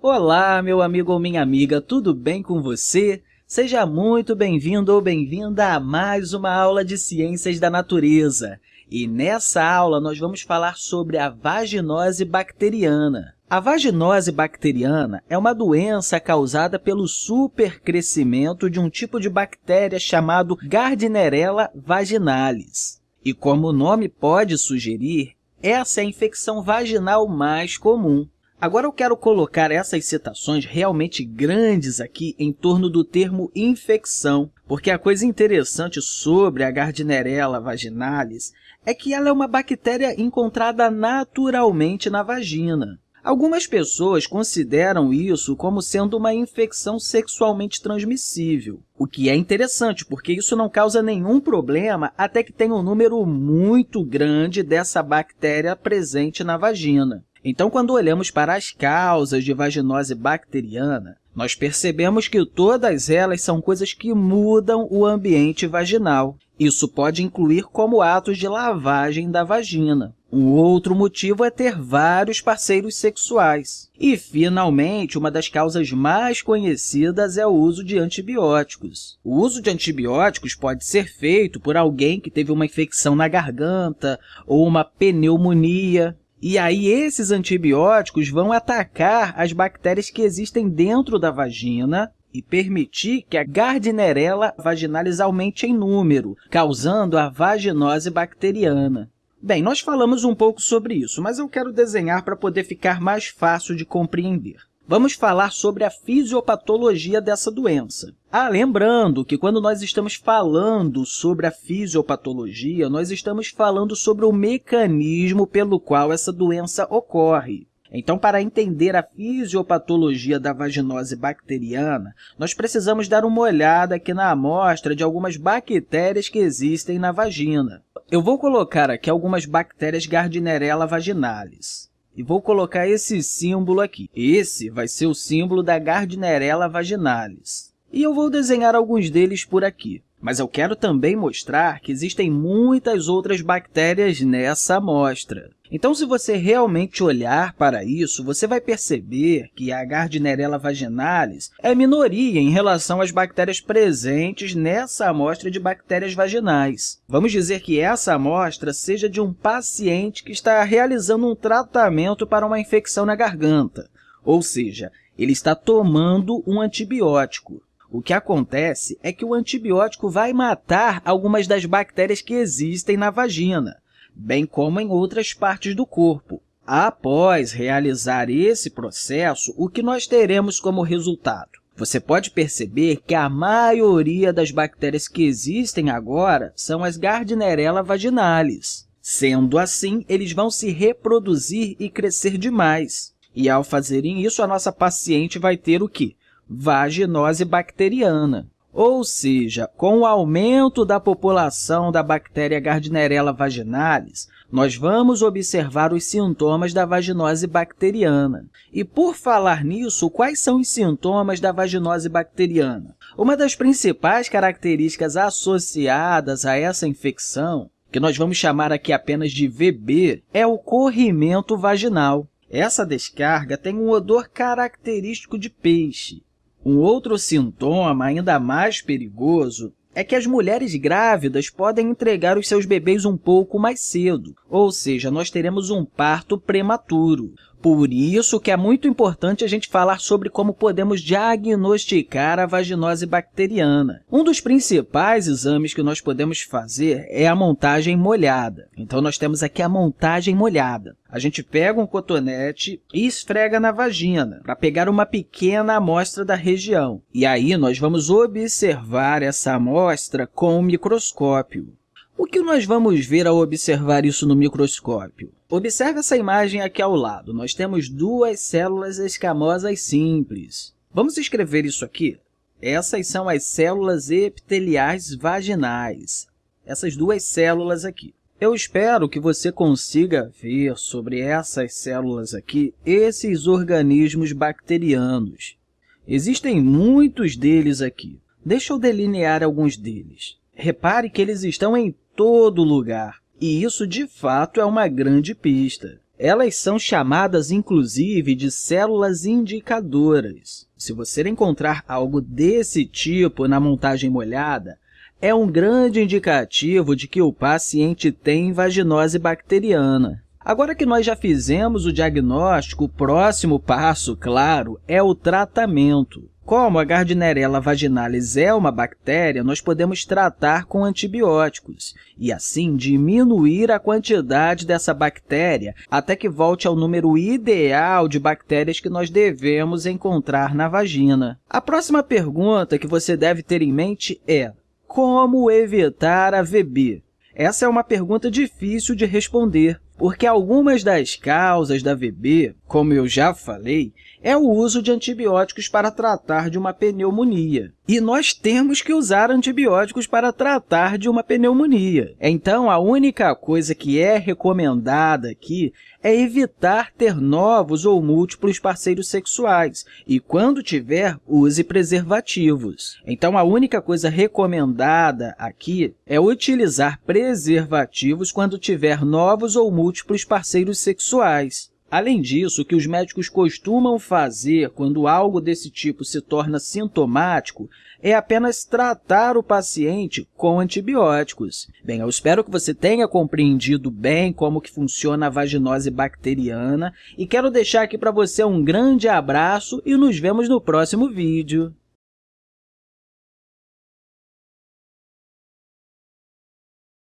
Olá, meu amigo ou minha amiga, tudo bem com você? Seja muito bem-vindo ou bem-vinda a mais uma aula de Ciências da Natureza. E nessa aula nós vamos falar sobre a vaginose bacteriana. A vaginose bacteriana é uma doença causada pelo supercrescimento de um tipo de bactéria chamado Gardnerella vaginalis. E como o nome pode sugerir, essa é a infecção vaginal mais comum. Agora eu quero colocar essas citações realmente grandes aqui em torno do termo infecção, porque a coisa interessante sobre a Gardnerella vaginalis é que ela é uma bactéria encontrada naturalmente na vagina. Algumas pessoas consideram isso como sendo uma infecção sexualmente transmissível, o que é interessante, porque isso não causa nenhum problema até que tenha um número muito grande dessa bactéria presente na vagina. Então, quando olhamos para as causas de vaginose bacteriana, nós percebemos que todas elas são coisas que mudam o ambiente vaginal. Isso pode incluir como atos de lavagem da vagina. Um outro motivo é ter vários parceiros sexuais. E, finalmente, uma das causas mais conhecidas é o uso de antibióticos. O uso de antibióticos pode ser feito por alguém que teve uma infecção na garganta ou uma pneumonia. E aí, esses antibióticos vão atacar as bactérias que existem dentro da vagina e permitir que a Gardnerella vaginalis aumente em número, causando a vaginose bacteriana. Bem, nós falamos um pouco sobre isso, mas eu quero desenhar para poder ficar mais fácil de compreender. Vamos falar sobre a fisiopatologia dessa doença. Ah, lembrando que quando nós estamos falando sobre a fisiopatologia, nós estamos falando sobre o mecanismo pelo qual essa doença ocorre. Então, para entender a fisiopatologia da vaginose bacteriana, nós precisamos dar uma olhada aqui na amostra de algumas bactérias que existem na vagina. Eu vou colocar aqui algumas bactérias Gardnerella vaginalis e vou colocar esse símbolo aqui. Esse vai ser o símbolo da Gardnerella vaginalis. E eu vou desenhar alguns deles por aqui. Mas eu quero também mostrar que existem muitas outras bactérias nessa amostra. Então, se você realmente olhar para isso, você vai perceber que a Gardnerella vaginalis é minoria em relação às bactérias presentes nessa amostra de bactérias vaginais. Vamos dizer que essa amostra seja de um paciente que está realizando um tratamento para uma infecção na garganta, ou seja, ele está tomando um antibiótico. O que acontece é que o antibiótico vai matar algumas das bactérias que existem na vagina, bem como em outras partes do corpo. Após realizar esse processo, o que nós teremos como resultado? Você pode perceber que a maioria das bactérias que existem agora são as Gardnerella vaginalis. Sendo assim, eles vão se reproduzir e crescer demais. E, ao fazerem isso, a nossa paciente vai ter o quê? Vaginose bacteriana. Ou seja, com o aumento da população da bactéria Gardnerella vaginalis, nós vamos observar os sintomas da vaginose bacteriana. E, por falar nisso, quais são os sintomas da vaginose bacteriana? Uma das principais características associadas a essa infecção, que nós vamos chamar aqui apenas de VB, é o corrimento vaginal. Essa descarga tem um odor característico de peixe. Um outro sintoma, ainda mais perigoso, é que as mulheres grávidas podem entregar os seus bebês um pouco mais cedo, ou seja, nós teremos um parto prematuro. Por isso que é muito importante a gente falar sobre como podemos diagnosticar a vaginose bacteriana. Um dos principais exames que nós podemos fazer é a montagem molhada. Então, nós temos aqui a montagem molhada. A gente pega um cotonete e esfrega na vagina para pegar uma pequena amostra da região. E aí, nós vamos observar essa amostra com o microscópio. O que nós vamos ver ao observar isso no microscópio? Observe essa imagem aqui ao lado. Nós temos duas células escamosas simples. Vamos escrever isso aqui? Essas são as células epiteliais vaginais. Essas duas células aqui. Eu espero que você consiga ver sobre essas células aqui esses organismos bacterianos. Existem muitos deles aqui. Deixa eu delinear alguns deles. Repare que eles estão em todo lugar. E isso, de fato, é uma grande pista. Elas são chamadas, inclusive, de células indicadoras. Se você encontrar algo desse tipo na montagem molhada, é um grande indicativo de que o paciente tem vaginose bacteriana. Agora que nós já fizemos o diagnóstico, o próximo passo, claro, é o tratamento. Como a Gardnerella vaginalis é uma bactéria, nós podemos tratar com antibióticos e, assim, diminuir a quantidade dessa bactéria até que volte ao número ideal de bactérias que nós devemos encontrar na vagina. A próxima pergunta que você deve ter em mente é como evitar a VB? Essa é uma pergunta difícil de responder, porque algumas das causas da VB, como eu já falei, é o uso de antibióticos para tratar de uma pneumonia. E nós temos que usar antibióticos para tratar de uma pneumonia. Então, a única coisa que é recomendada aqui é evitar ter novos ou múltiplos parceiros sexuais e, quando tiver, use preservativos. Então, a única coisa recomendada aqui é utilizar preservativos quando tiver novos ou múltiplos parceiros sexuais. Além disso, o que os médicos costumam fazer quando algo desse tipo se torna sintomático é apenas tratar o paciente com antibióticos. Bem, eu espero que você tenha compreendido bem como que funciona a vaginose bacteriana e quero deixar aqui para você um grande abraço e nos vemos no próximo vídeo.